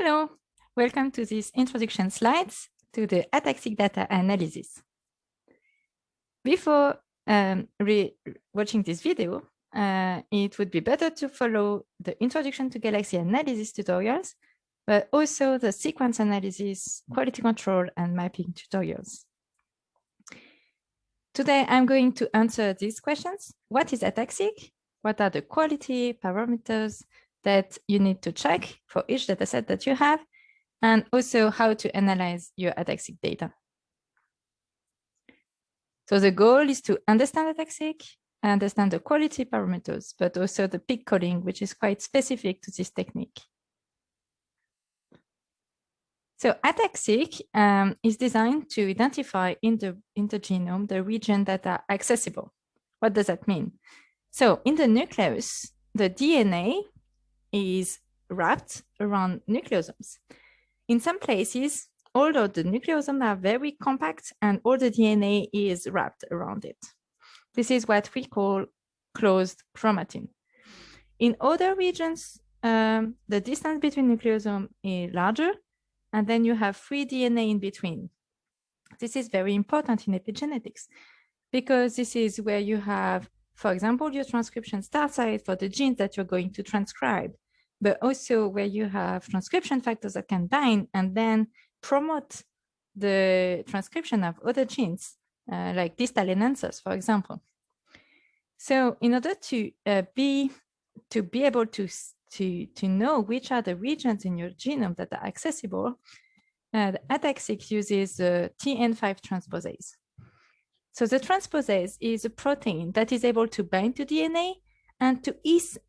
Hello, welcome to this introduction slides to the ATAC-seq data analysis. Before um, watching this video, uh, it would be better to follow the introduction to galaxy analysis tutorials, but also the sequence analysis, quality control, and mapping tutorials. Today, I'm going to answer these questions. What is ATAC-seq? What are the quality parameters that you need to check for each dataset that you have, and also how to analyze your ATAC-seq data. So the goal is to understand ATAC-seq, understand the quality parameters, but also the peak calling, which is quite specific to this technique. So ATAC-seq um, is designed to identify in the, in the genome the region that are accessible. What does that mean? So in the nucleus, the DNA is wrapped around nucleosomes. In some places, although the nucleosomes are very compact and all the DNA is wrapped around it. This is what we call closed chromatin. In other regions, um, the distance between nucleosomes is larger, and then you have free DNA in between. This is very important in epigenetics because this is where you have for example, your transcription start site for the genes that you're going to transcribe, but also where you have transcription factors that can bind and then promote the transcription of other genes, uh, like distal enhancers, for example. So in order to uh, be to be able to to to know which are the regions in your genome that are accessible, uh, the ATAC-seq uses uh, TN5 transposase. So the transposase is a protein that is able to bind to DNA and to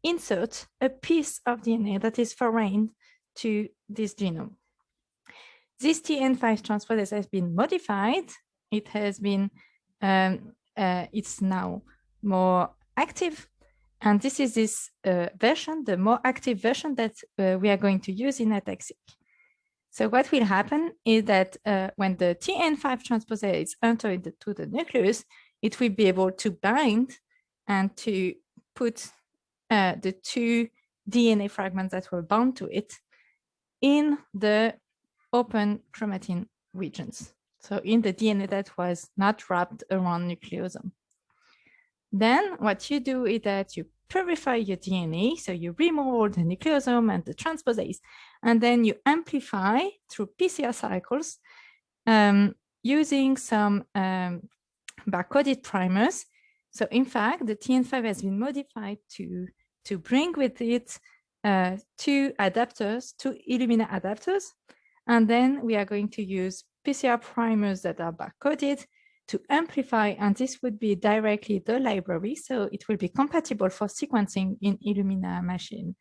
insert a piece of DNA that is foreign to this genome. This TN5 transposase has been modified. It has been, um, uh, it's now more active. And this is this uh, version, the more active version that uh, we are going to use in ATAC-seq. So what will happen is that uh, when the TN5 transposase enter into the nucleus, it will be able to bind and to put uh, the two DNA fragments that were bound to it in the open chromatin regions. So in the DNA that was not wrapped around nucleosome. Then what you do is that you purify your DNA. So you remove all the nucleosome and the transposase, and then you amplify through PCR cycles um, using some um, barcoded primers. So in fact, the TN5 has been modified to, to bring with it uh, two adapters, two Illumina adapters. And then we are going to use PCR primers that are barcoded to amplify, and this would be directly the library, so it will be compatible for sequencing in Illumina machine.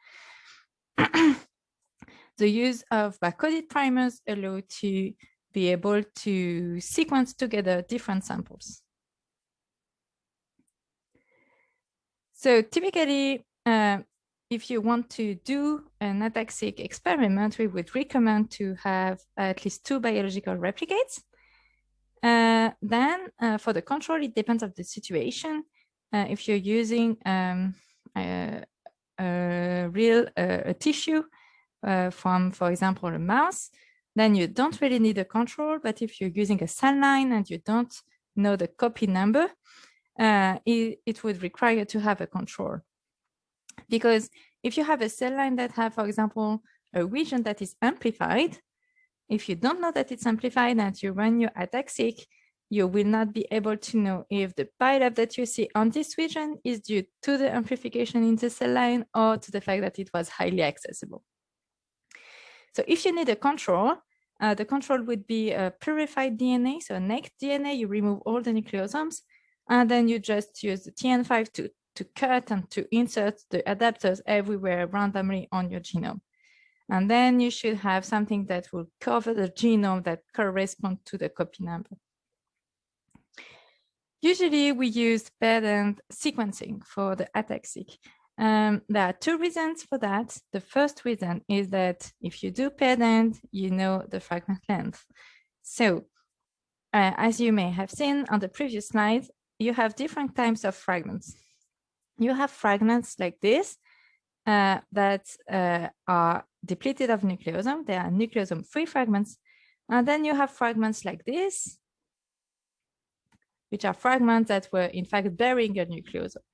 the use of barcoded primers allow to be able to sequence together different samples. So typically, uh, if you want to do an ATAC-seq experiment, we would recommend to have at least two biological replicates. Uh, then uh, for the control, it depends on the situation. Uh, if you're using um, a, a, real a tissue uh, from, for example, a mouse, then you don't really need a control. But if you're using a cell line and you don't know the copy number, uh, it, it would require to have a control. Because if you have a cell line that have, for example, a region that is amplified, if you don't know that it's amplified and you run your ATAC-seq, you will not be able to know if the pileup that you see on this region is due to the amplification in the cell line or to the fact that it was highly accessible. So if you need a control, uh, the control would be a purified DNA, so naked DNA, you remove all the nucleosomes, and then you just use the TN5 to, to cut and to insert the adapters everywhere randomly on your genome. And then you should have something that will cover the genome that correspond to the copy number. Usually we use paired-end sequencing for the ATAC-seq. Um, there are two reasons for that. The first reason is that if you do paired-end, you know the fragment length. So uh, as you may have seen on the previous slide, you have different types of fragments. You have fragments like this uh, that uh, are depleted of nucleosome. They are nucleosome-free fragments. And then you have fragments like this, which are fragments that were in fact bearing a nucleosome.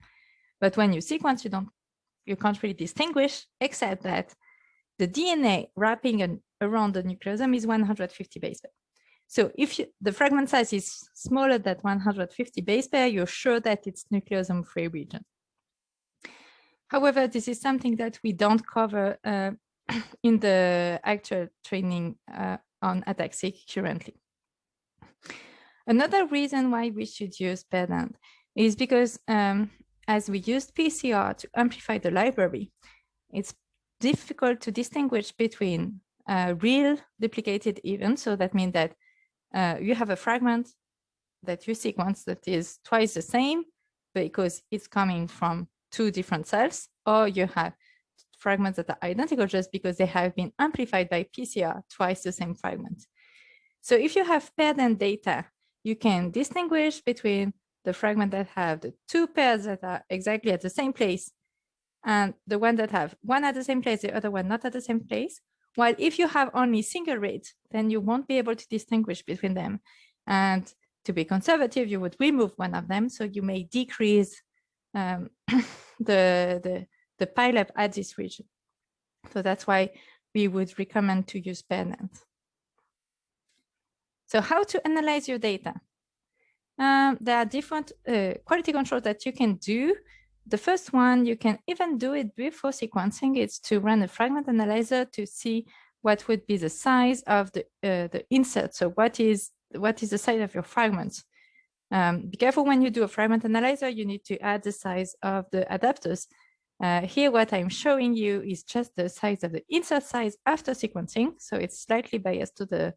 But when you sequence, you don't, you can't really distinguish, except that the DNA wrapping an, around the nucleosome is 150 base pair. So if you, the fragment size is smaller than 150 base pair, you're sure that it's nucleosome-free region. However, this is something that we don't cover uh, in the actual training uh, on ATAC-seq currently. Another reason why we should use paired-end is because um, as we used PCR to amplify the library, it's difficult to distinguish between uh, real duplicated events. So that means that uh, you have a fragment that you sequence that is twice the same because it's coming from two different cells, or you have fragments that are identical just because they have been amplified by PCR twice the same fragment. So if you have paired end data, you can distinguish between the fragment that have the two pairs that are exactly at the same place and the one that have one at the same place, the other one not at the same place. While if you have only single reads, then you won't be able to distinguish between them. And to be conservative, you would remove one of them. So you may decrease um, the, the, the pileup at this region. So that's why we would recommend to use paired-end. So how to analyze your data? Um, there are different uh, quality controls that you can do. The first one, you can even do it before sequencing. It's to run a fragment analyzer to see what would be the size of the, uh, the insert. So what is, what is the size of your fragments? Um, be careful when you do a fragment analyzer, you need to add the size of the adapters. Uh, here, what I'm showing you is just the size of the insert size after sequencing. So it's slightly biased to the,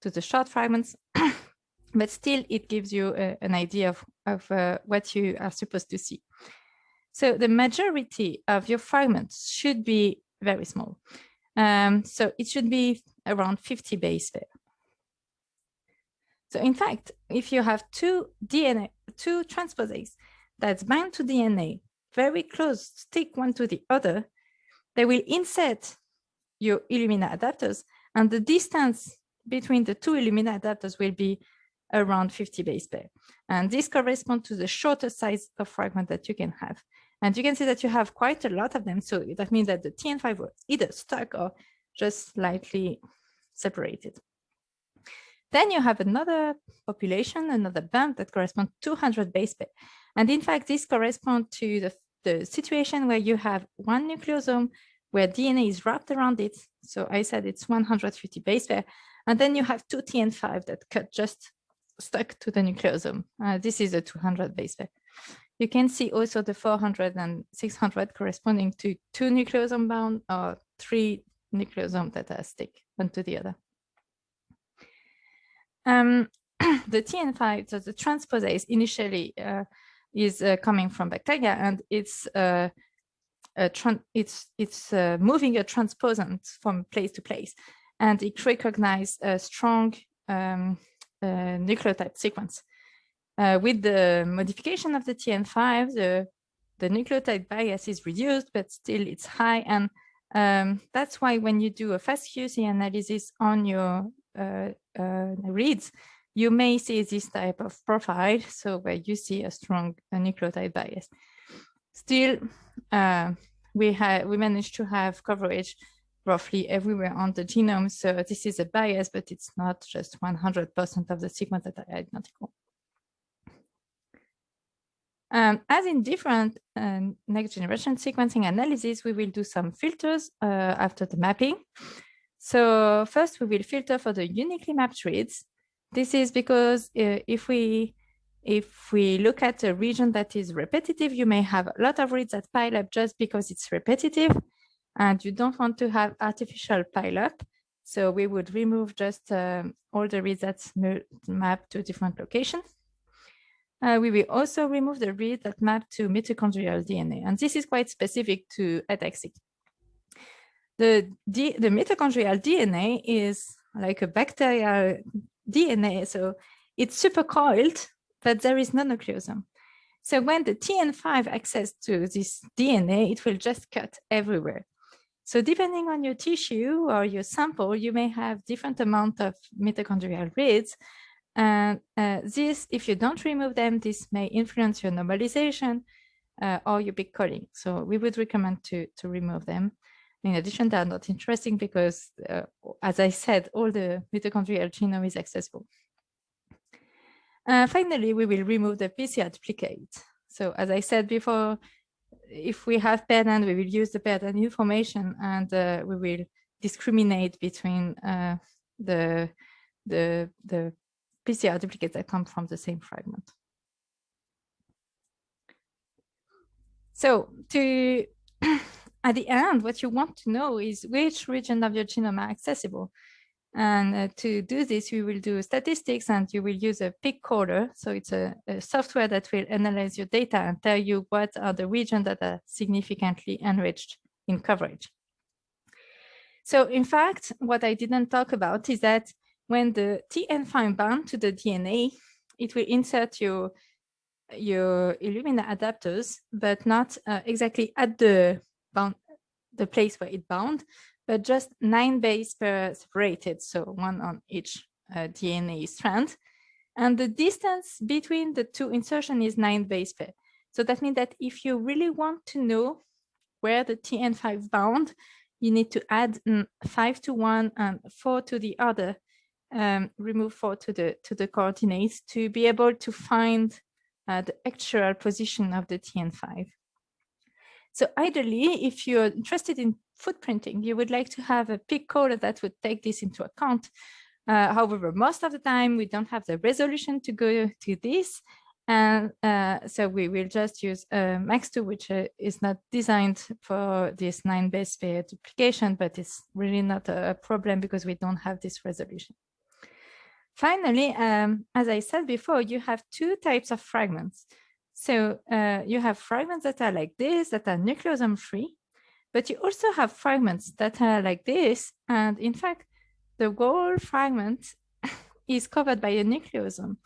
to the short fragments. but still it gives you a, an idea of, of uh, what you are supposed to see. So the majority of your fragments should be very small. Um, so it should be around 50 base pair. So in fact, if you have two DNA, two transposase that's bound to DNA, very close, stick one to the other, they will insert your Illumina adapters and the distance between the two Illumina adapters will be around 50 base pair. And this corresponds to the shortest size of fragment that you can have. And you can see that you have quite a lot of them. So that means that the TN5 were either stuck or just slightly separated. Then you have another population, another bump that corresponds to 200 base pair. And in fact, this corresponds to the, the situation where you have one nucleosome where DNA is wrapped around it. So I said it's 150 base pair. And then you have two TN5 that cut just stuck to the nucleosome. Uh, this is a 200 base pair. You can see also the 400 and 600 corresponding to two nucleosome bound or three nucleosome that are stick one to the other. Um, the TN5, so the transposase initially uh, is uh, coming from bacteria and it's uh, it's it's uh, moving a transposon from place to place and it recognizes a strong um, uh, nucleotide sequence. Uh, with the modification of the TN5, the, the nucleotide bias is reduced, but still it's high. And um, that's why when you do a FastQC analysis on your uh, uh, reads, you may see this type of profile, so where you see a strong nucleotide bias. Still, uh, we have we managed to have coverage roughly everywhere on the genome. So this is a bias, but it's not just 100% of the sequence that are identical. Um, as in different uh, next generation sequencing analysis, we will do some filters uh, after the mapping. So first we will filter for the uniquely mapped reads. This is because uh, if we if we look at a region that is repetitive, you may have a lot of reads that pile up just because it's repetitive and you don't want to have artificial pile up. So we would remove just um, all the reads that map to different locations. Uh, we will also remove the reads that map to mitochondrial DNA. And this is quite specific to ATAC-seq. The, the mitochondrial DNA is like a bacterial DNA. So it's super coiled, but there is no nucleosome. So when the TN5 access to this DNA, it will just cut everywhere. So depending on your tissue or your sample, you may have different amount of mitochondrial reads. And uh, this, if you don't remove them, this may influence your normalization uh, or your peak calling. So we would recommend to, to remove them. In addition, they are not interesting because, uh, as I said, all the mitochondrial genome is accessible. Uh, finally, we will remove the PCR duplicate. So as I said before, if we have paired-end, we will use the paired-end information and uh, we will discriminate between uh, the, the, the PCR duplicates that come from the same fragment. So to at the end, what you want to know is which region of your genome are accessible. And uh, to do this, we will do statistics and you will use a peak caller. So it's a, a, software that will analyze your data and tell you what are the regions that are significantly enriched in coverage. So in fact, what I didn't talk about is that when the TN5 bound to the DNA, it will insert your, your Illumina adapters, but not uh, exactly at the bound, the place where it bound, but just nine base pairs separated, so one on each uh, DNA strand. And the distance between the two insertion is nine base pair. So that means that if you really want to know where the TN5 bound, you need to add mm, five to one and four to the other, um, remove four to the to the coordinates to be able to find uh, the actual position of the TN5. So ideally, if you're interested in footprinting, you would like to have a peak caller that would take this into account. Uh, however, most of the time we don't have the resolution to go to this. And uh, so we will just use uh, MACS2, which uh, is not designed for this nine base pair duplication, but it's really not a problem because we don't have this resolution. Finally, um, as I said before, you have two types of fragments. So uh, you have fragments that are like this, that are nucleosome free, but you also have fragments that are like this. And in fact, the whole fragment is covered by a nucleosome.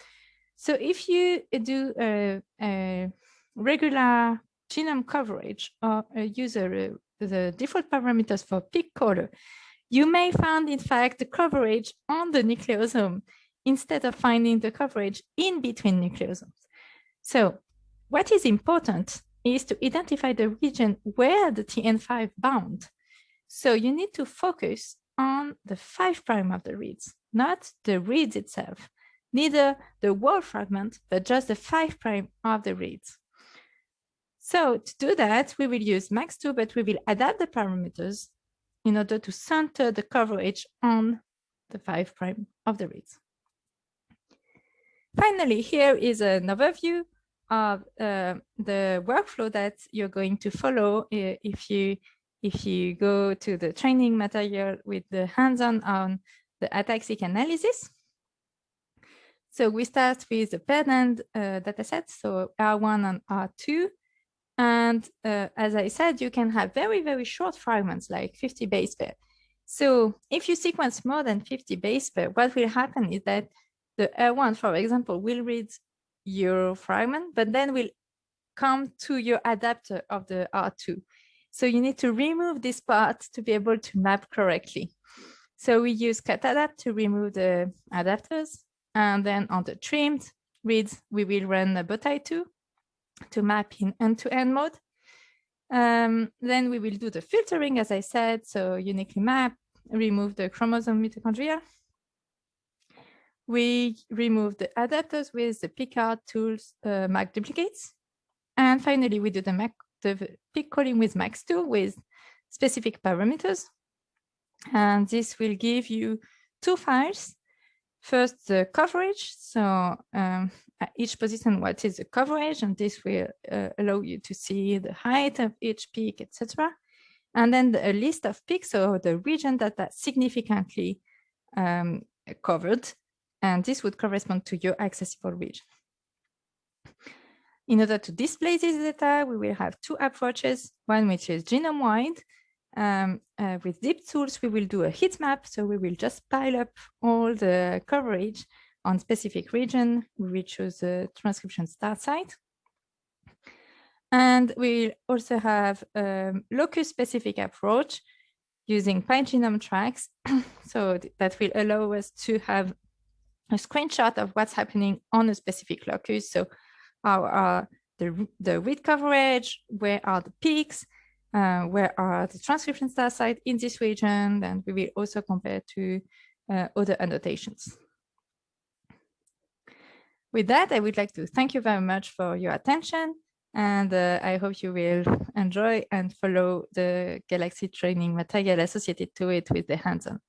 So if you do a, a regular genome coverage or use a, the default parameters for peak caller, you may find, in fact, the coverage on the nucleosome instead of finding the coverage in between nucleosomes. So what is important is to identify the region where the TN5 bound. So you need to focus on the 5' of the reads, not the reads itself, neither the whole fragment, but just the 5' of the reads. So to do that, we will use MACS2, but we will adapt the parameters in order to center the coverage on the 5' of the reads. Finally, here is an overview of uh, the workflow that you're going to follow if you if you go to the training material with the hands-on on the ATAC-seq analysis. So we start with the paired uh, dataset, so R1 and R2. And uh, as I said, you can have very, very short fragments, like 50 base pair. So if you sequence more than 50 base pair, what will happen is that the R1, for example, will read your fragment, but then will come to your adapter of the R2. So you need to remove this part to be able to map correctly. So we use Cutadapt to remove the adapters. And then on the trimmed reads, we will run a Bowtie2 to map in end-to-end -end mode. Um, then we will do the filtering, as I said, so uniquely map, remove the chromosome mitochondria, we remove the adapters with the Picard tools uh, MarkDuplicates. And finally, we do the, Mac, the calling with MACS2 with specific parameters. And this will give you two files. First, the coverage. So um, at each position, what is the coverage? And this will uh, allow you to see the height of each peak, etc. And then the, a list of peaks, so the region that are significantly um, covered and this would correspond to your accessible region. In order to display this data, we will have two approaches, one which is genome-wide. Um, uh, with deepTools, we will do a heat map. So we will just pile up all the coverage on specific region. We will choose the transcription start site. And we also have a locus-specific approach using pyGenomeTracks. so that will allow us to have a screenshot of what's happening on a specific locus. So how are the, the read coverage, where are the peaks, uh, where are the transcription star sites in this region, and we will also compare to uh, other annotations. With that, I would like to thank you very much for your attention, and uh, I hope you will enjoy and follow the Galaxy training material associated to it with the hands-on.